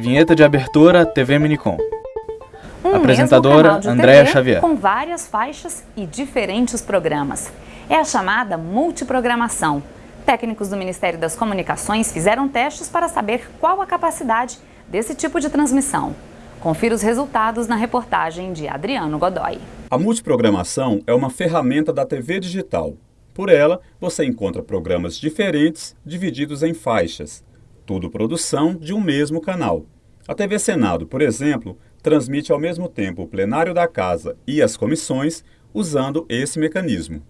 Vinheta de abertura TV Minicom. Um Apresentadora Andréa Xavier. Com várias faixas e diferentes programas. É a chamada multiprogramação. Técnicos do Ministério das Comunicações fizeram testes para saber qual a capacidade desse tipo de transmissão. Confira os resultados na reportagem de Adriano Godoy. A multiprogramação é uma ferramenta da TV digital. Por ela, você encontra programas diferentes divididos em faixas, tudo produção de um mesmo canal. A TV Senado, por exemplo, transmite ao mesmo tempo o plenário da Casa e as comissões usando esse mecanismo.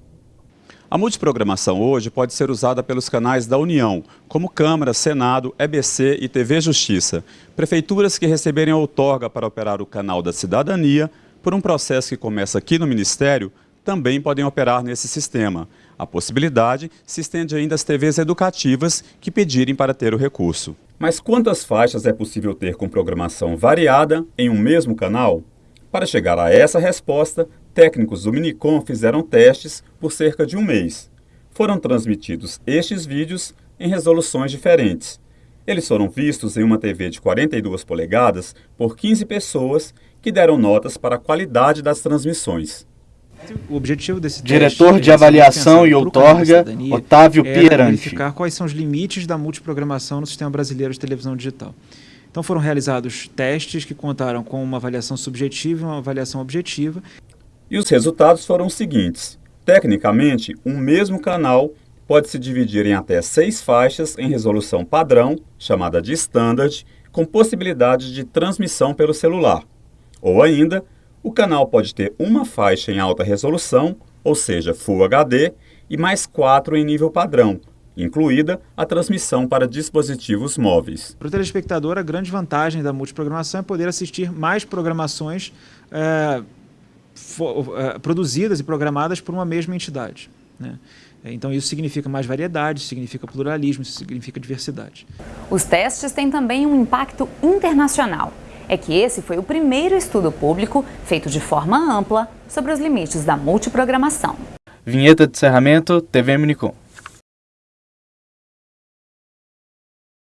A multiprogramação hoje pode ser usada pelos canais da União, como Câmara, Senado, EBC e TV Justiça. Prefeituras que receberem outorga para operar o canal da cidadania, por um processo que começa aqui no Ministério, também podem operar nesse sistema. A possibilidade se estende ainda às TVs educativas que pedirem para ter o recurso. Mas quantas faixas é possível ter com programação variada em um mesmo canal? Para chegar a essa resposta, técnicos do Minicom fizeram testes por cerca de um mês. Foram transmitidos estes vídeos em resoluções diferentes. Eles foram vistos em uma TV de 42 polegadas por 15 pessoas que deram notas para a qualidade das transmissões. O objetivo desse Diretor teste, de esse avaliação pensado e outorga, Otávio era Pierante. verificar quais são os limites da multiprogramação no sistema brasileiro de televisão digital. Então foram realizados testes que contaram com uma avaliação subjetiva e uma avaliação objetiva. E os resultados foram os seguintes. Tecnicamente, um mesmo canal pode se dividir em até seis faixas em resolução padrão, chamada de standard, com possibilidade de transmissão pelo celular. Ou ainda, o canal pode ter uma faixa em alta resolução, ou seja, Full HD, e mais quatro em nível padrão, incluída a transmissão para dispositivos móveis. Para o telespectador, a grande vantagem da multiprogramação é poder assistir mais programações é, fo- é, produzidas e programadas por uma mesma entidade. né? Então isso significa mais variedade, significa pluralismo, isso significa diversidade. Os testes têm também um impacto internacional. É que esse foi o primeiro estudo público feito de forma ampla sobre os limites da multiprogramação. Vinheta de encerramento TV Minicom.